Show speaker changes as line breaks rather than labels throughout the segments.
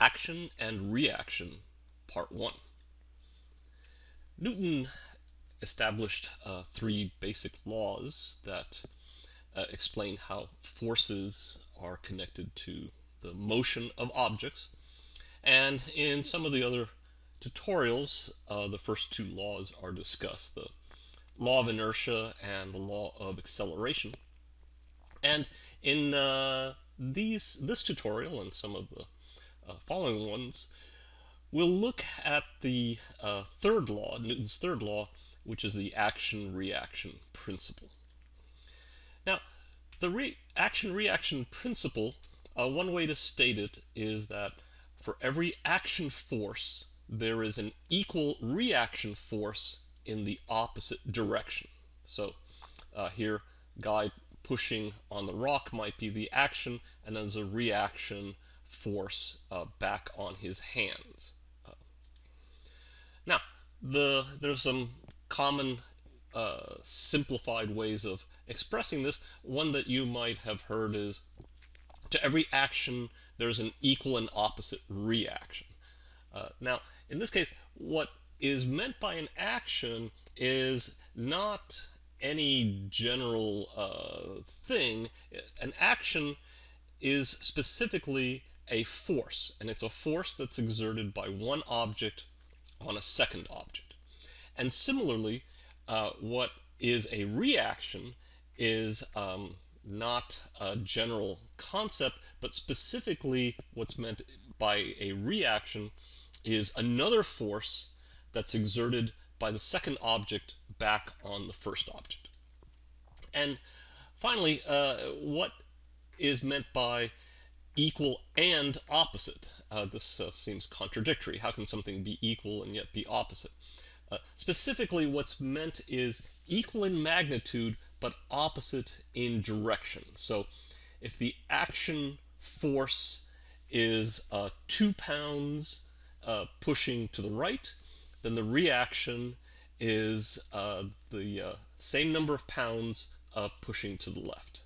Action and Reaction, Part 1. Newton established uh, three basic laws that uh, explain how forces are connected to the motion of objects. And in some of the other tutorials, uh, the first two laws are discussed, the law of inertia and the law of acceleration. And in uh, these this tutorial and some of the following ones, we'll look at the uh, third law, Newton's third law, which is the action-reaction principle. Now, the re action-reaction principle, uh, one way to state it is that for every action force, there is an equal reaction force in the opposite direction. So uh, here, guy pushing on the rock might be the action, and then there's a reaction force uh, back on his hands. Uh, now, the there's some common uh, simplified ways of expressing this. One that you might have heard is to every action there's an equal and opposite reaction. Uh, now, in this case, what is meant by an action is not any general uh, thing. An action is specifically a force, and it's a force that's exerted by one object on a second object. And similarly, uh, what is a reaction is um, not a general concept, but specifically what's meant by a reaction is another force that's exerted by the second object back on the first object. And finally, uh, what is meant by equal and opposite. Uh, this uh, seems contradictory. How can something be equal and yet be opposite? Uh, specifically, what's meant is equal in magnitude but opposite in direction. So if the action force is uh, two pounds uh, pushing to the right, then the reaction is uh, the same number of pounds pushing to the left.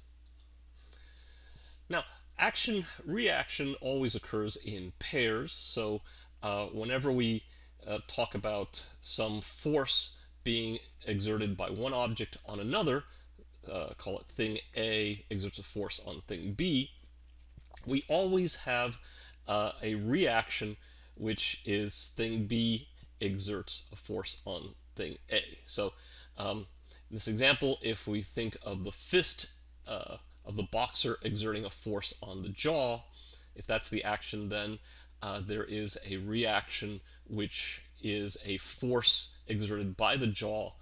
Now, action reaction always occurs in pairs. So uh, whenever we uh, talk about some force being exerted by one object on another, uh, call it thing A exerts a force on thing B, we always have uh, a reaction which is thing B exerts a force on thing A. So um, in this example, if we think of the fist uh, of the boxer exerting a force on the jaw, if that's the action, then uh, there is a reaction which is a force exerted by the jaw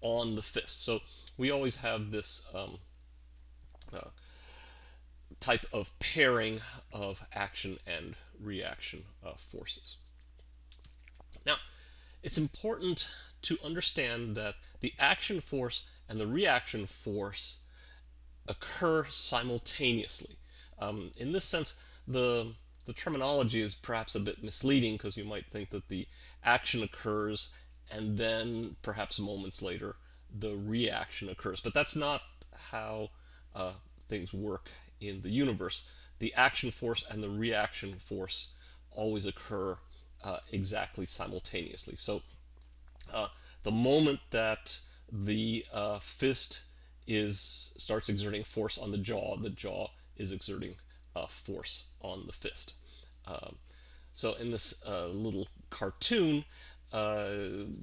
on the fist. So we always have this um, uh, type of pairing of action and reaction uh, forces. Now, it's important to understand that the action force and the reaction force occur simultaneously. Um, in this sense, the, the terminology is perhaps a bit misleading because you might think that the action occurs and then perhaps moments later the reaction occurs. But that's not how uh, things work in the universe. The action force and the reaction force always occur uh, exactly simultaneously. So uh, the moment that the uh, fist is starts exerting force on the jaw, the jaw is exerting uh, force on the fist. Um, so in this uh, little cartoon, uh,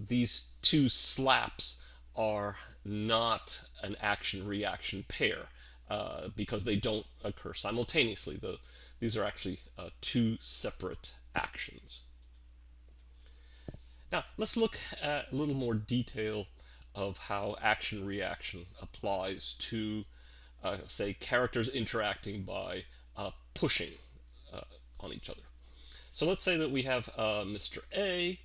these two slaps are not an action-reaction pair uh, because they don't occur simultaneously. The, these are actually uh, two separate actions. Now, let's look at a little more detail of how action reaction applies to, uh, say, characters interacting by uh, pushing uh, on each other. So let's say that we have uh, Mr. A,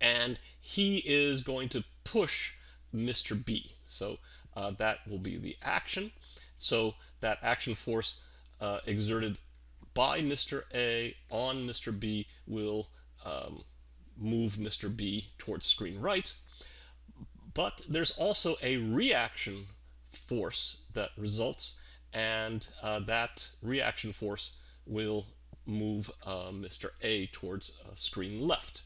and he is going to push Mr. B. So uh, that will be the action. So that action force uh, exerted by Mr. A on Mr. B will um, move Mr. B towards screen right. But there's also a reaction force that results, and uh, that reaction force will move uh, Mr. A towards uh, screen left.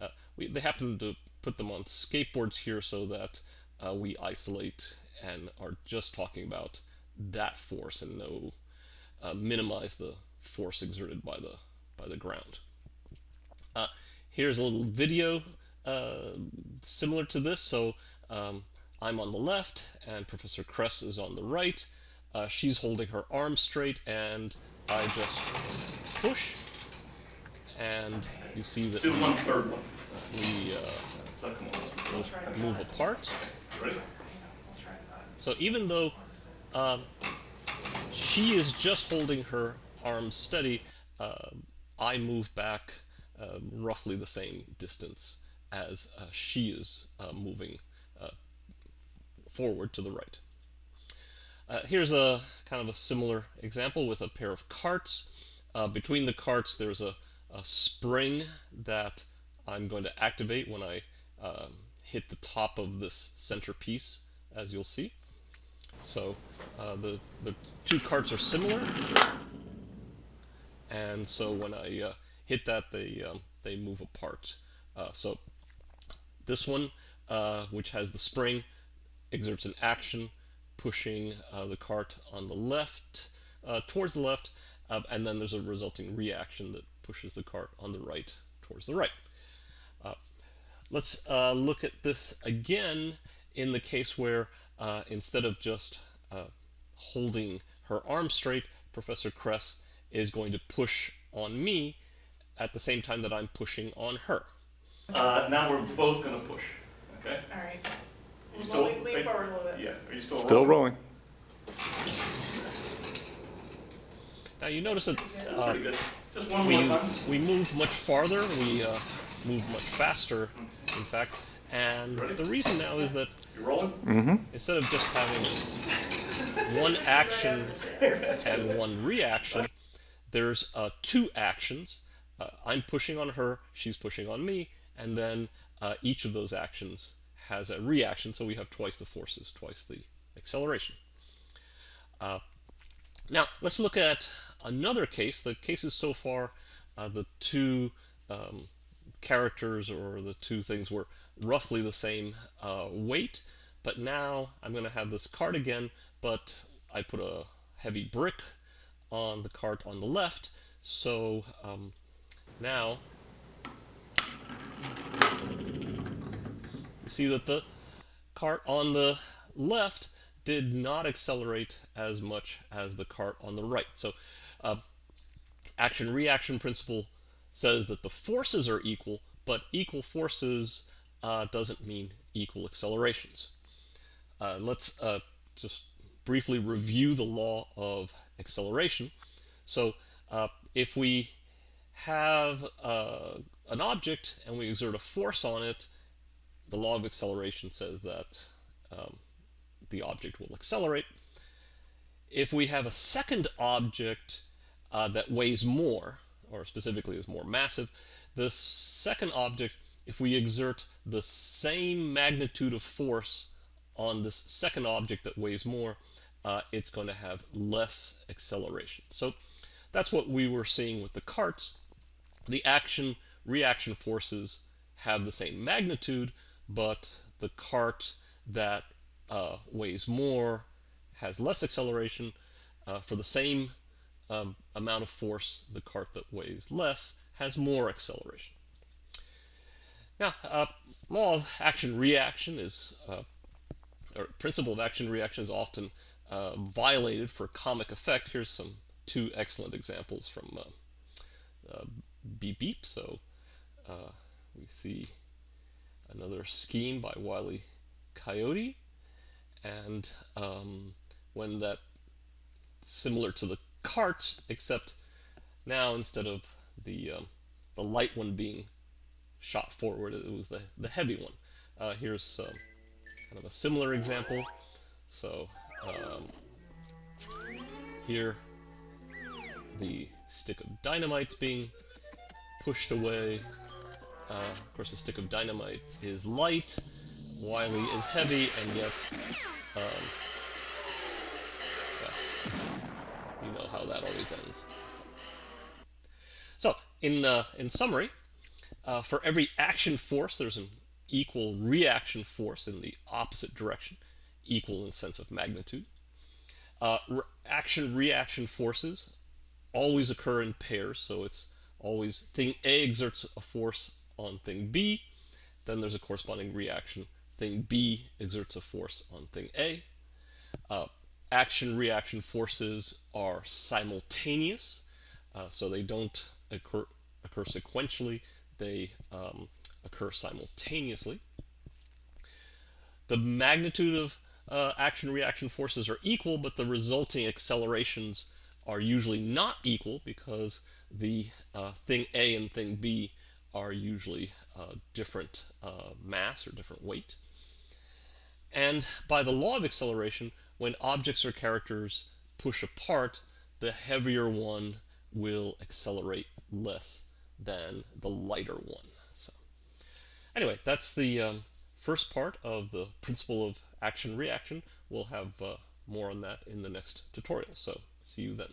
Uh, we, they happen to put them on skateboards here so that uh, we isolate and are just talking about that force and no uh, minimize the force exerted by the by the ground. Here's a little video uh, similar to this. So um, I'm on the left and Professor Kress is on the right. Uh, she's holding her arm straight and I just push and you see that
Do one third one.
we uh, move apart. So even though um, she is just holding her arm steady, uh, I move back uh, roughly the same distance as uh, she is uh, moving uh, forward to the right. Here's a kind of a similar example with a pair of carts. between the carts there's a, a, spring that I'm going to activate when I um, hit the top of this center piece as you'll see. So uh, the, the two carts are similar, and so when I uh, hit that, they, um, they move apart. Uh, so this one, uh, which has the spring, exerts an action, pushing uh, the cart on the left, uh, towards the left, and then there's a resulting reaction that pushes the cart on the right towards the right. let's look at this again in the case where uh, instead of just uh, holding her arm straight, Professor Kress is going to push on me at the same time that I'm pushing on her.
Uh, now we're both going to push. Okay?
All right.
You
Well, lean- lean forward a little bit.
Yeah. Are you still
Still
rolling?
rolling.
Now you notice that
That's
uh,
pretty good. Just one
we,
more time.
we move much farther, we uh, move much faster, in fact, and the reason now is that
You rolling?
Mm-hmm.
instead of just having one action and one reaction, there's uh, two actions. Uh, I'm pushing on her, she's pushing on me, and then uh, each of those actions has a reaction, so we have twice the forces, twice the acceleration. Uh, now, let's look at another case. The cases so far, uh, the two um, characters or the two things were roughly the same uh, weight, but now I'm going to have this cart again, but I put a heavy brick on the cart on the left, so um, now you see that the cart on the left did not accelerate as much as the cart on the right. So uh, action-reaction principle says that the forces are equal, but equal forces uh, doesn't mean equal accelerations. Uh, let's uh, just briefly review the law of acceleration. So uh, if we have uh, an object and we exert a force on it, the law of acceleration says that um, the object will accelerate. If we have a second object uh, that weighs more, or specifically is more massive, the second object, if we exert the same magnitude of force on this second object that weighs more, uh, it's going to have less acceleration. So that's what we were seeing with the carts. The action reaction forces have the same magnitude, but the cart that uh, weighs more has less acceleration. Uh, for the same um, amount of force, the cart that weighs less has more acceleration. Now, uh, law of action-reaction is, uh, or principle of action-reaction is often uh, violated for comic effect. Here's some two excellent examples from uh, Beep Beep. So we see another scheme by Wile E. Coyote. And um, when that similar to the cart, except now instead of the um, the light one being shot forward it was the the heavy one. Uh, here's uh, kind of a similar example. So um, here the stick of dynamite's being pushed away uh, of course the stick of dynamite is light Wily is heavy and yet um, you know how that always ends. So. So, in, uh, in summary, uh, for every action force, there's an equal reaction force in the opposite direction, equal in sense of magnitude. Uh, re- action reaction forces always occur in pairs, so it's always thing A exerts a force on thing B, then there's a corresponding reaction. Thing B exerts a force on thing A. Uh, action reaction forces are simultaneous, uh, so they don't occur, occur sequentially, they um, occur simultaneously. The magnitude of uh, action reaction forces are equal, but the resulting accelerations are usually not equal because the uh, thing A and thing B are usually uh, different uh, mass or different weight. And by the law of acceleration, when objects or characters push apart, the heavier one will accelerate less than the lighter one. So, anyway, that's the um, first part of the principle of action reaction. We'll have uh, more on that in the next tutorial. So, see you then.